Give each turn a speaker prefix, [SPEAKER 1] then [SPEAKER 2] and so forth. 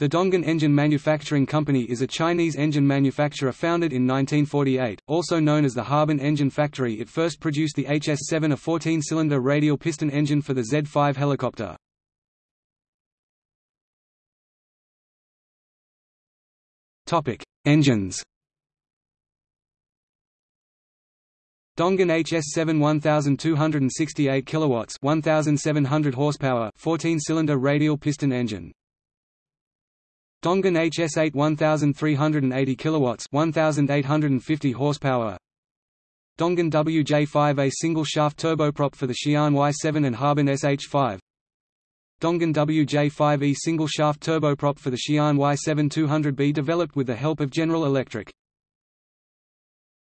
[SPEAKER 1] The Dongan Engine Manufacturing Company is a Chinese engine manufacturer founded in 1948, also known as the Harbin Engine Factory. It first produced the HS-7 a 14-cylinder radial piston engine for the Z-5 helicopter. Engines. Dongan HS7 1268 kilowatts 1700 horsepower 14-cylinder radial piston engine Dongan HS8 1380 kilowatts 1850 horsepower. Dongan WJ5A single shaft turboprop for the Xi'an Y7 and Harbin SH5 Dongan WJ5E single shaft turboprop for the Xi'an Y7 200B developed with the help of General Electric